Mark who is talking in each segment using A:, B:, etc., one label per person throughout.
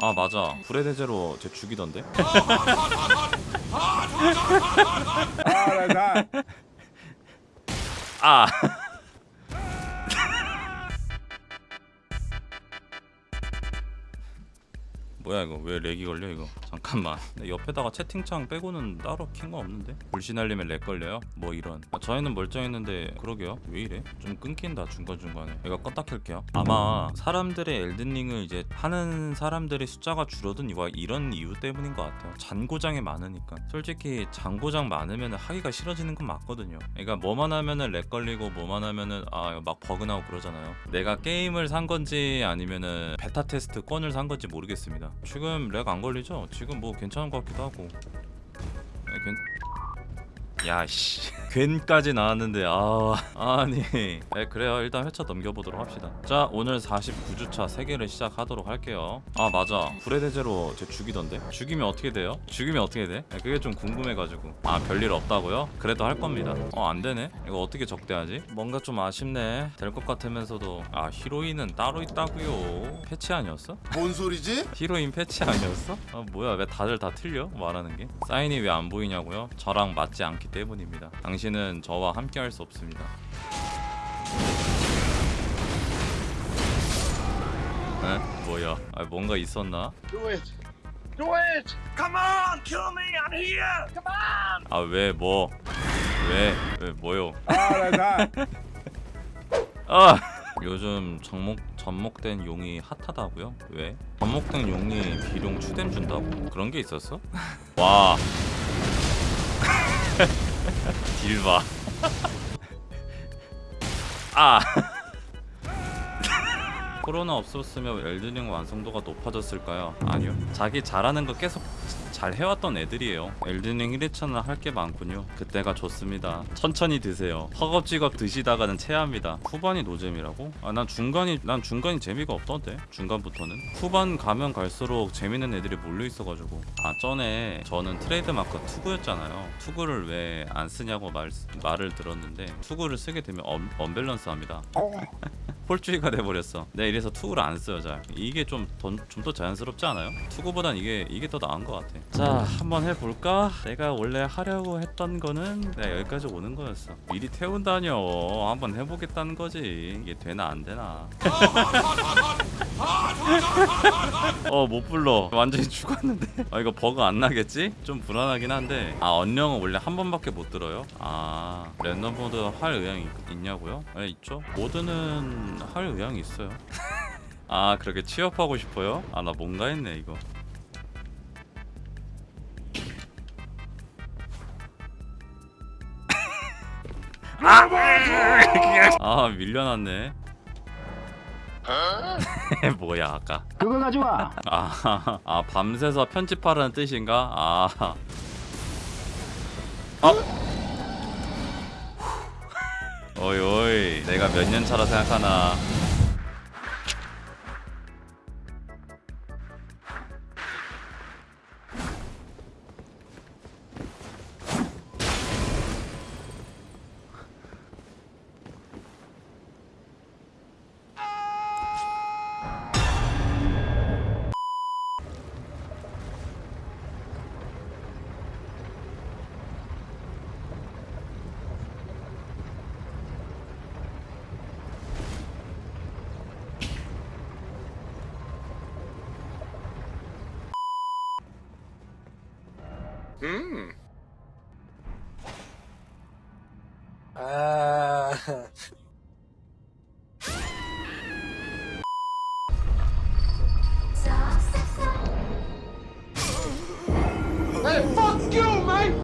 A: 아 맞아. 불의 대제로 쟤 죽이던데? 아 뭐야 이거? 왜 렉이 걸려 이거? 잠깐만. 내 옆에다가 채팅창 빼고는 따로 킨 거 없는데? 불신알림에 렉 걸려요? 뭐 이런. 아, 저희는 멀쩡했는데 그러게요. 왜 이래? 좀 끊긴다 중간중간에. 이거 껐다 켤게요. 아마 사람들의 엘든링을 이제 하는 사람들의 숫자가 줄어든 이유가 이런 이유 때문인 것 같아요. 잔고장이 많으니까. 솔직히 잔고장 많으면 하기가 싫어지는 건 맞거든요. 그러니까 뭐만 하면은 렉 걸리고 뭐만 하면은 아 막 버그 나고 그러잖아요. 내가 게임을 산 건지 아니면은 베타 테스트 권을 산 건지 모르겠습니다 지금 렉 안 걸리죠? 지금 뭐 괜찮은 것 같기도 하고 네, 괜... 야씨 괜까지 나왔는데 아 아니 네, 그래요 일단 회차 넘겨보도록 합시다 자 오늘 49주차 3개를 시작하도록 할게요 아 맞아 불의 대제로 쟤 죽이던데 죽이면 어떻게 돼요? 죽이면 어떻게 돼? 네, 그게 좀 궁금해가지고 아 별일 없다고요? 그래도 할 겁니다 어 안되네 이거 어떻게 적대하지? 뭔가 좀 아쉽네 될 것 같으면서도 아 히로인은 따로 있다고요 패치 아니었어?
B: 뭔 소리지?
A: 히로인 패치 아니었어? 아 뭐야 왜 다들 다 틀려? 말하는 게 사인이 왜 안 보이냐고요? 저랑 맞지 않기 때문입니다 당신은 저와 함께 할 수 없습니다 에? 뭐야 아 뭔가 있었나?
B: Do it. Do it. Come on, kill me. I'm here. Come on.
A: 아왜 뭐? 왜? 왜 뭐요? 아 요즘 접목 접목된 용이 핫하다고요? 왜? 접목된 용이 비룡 추뎀 준다고? 그런 게 있었어? 와. 딜봐. 아. 코로나 없었으면 엘든링 완성도가 높아졌을까요? 아니요. 자기 잘하는 거 계속 잘 해왔던 애들이에요. 엘든링 1회차는 할 게 많군요. 그때가 좋습니다. 천천히 드세요. 허겁지겁 드시다가는 체합니다. 후반이 노잼이라고? 아 난 중간이 난 중간이 재미가 없던데. 중간부터는 후반 가면 갈수록 재밌는 애들이 몰려 있어가지고 아 전에 저는 트레이드 마크 투구였잖아요. 투구를 왜 안 쓰냐고 말 말을 들었는데 투구를 쓰게 되면 언, 언밸런스 합니다. 폴주의가 돼버렸어. 네 이래서 투구를 안 써요 잘. 이게 좀 좀 더 자연스럽지 않아요? 투구보단 이게 이게 더 나은 것 같아. 자 한번 해볼까? 내가 원래 하려고 했던 거는 내가 여기까지 오는 거였어. 미리 태운다뇨. 한번 해보겠다는 거지. 이게 되나 안 되나? 어못 불러. 완전히 죽었는데. 아 이거 버그 안 나겠지? 좀 불안하긴 한데. 아 언령은 원래 한 번밖에 못 들어요? 아 랜덤 모드 할 의향이 있, 있냐고요? 네 있죠. 모드는 할 의향이 있어요. 아 그렇게 취업하고 싶어요? 아 나 뭔가 했네 이거. 아 밀려났네. 뭐야 아까
C: 그거 가져와.
A: 아, 아 밤새서 편집하라는 뜻인가? 아. 어? 어이 어이 내가 몇 년 차라 생각하나
B: 음.
D: 아,
B: Hey, fuck you, man.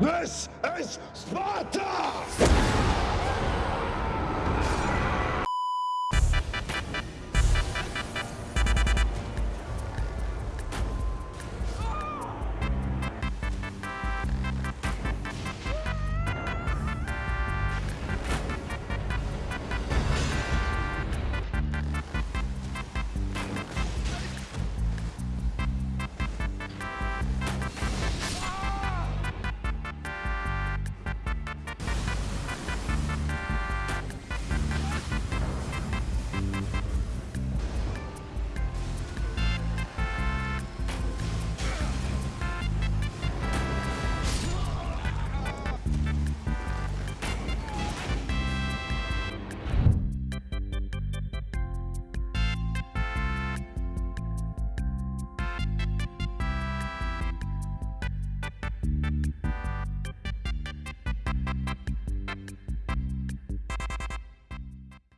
B: This is Sparta!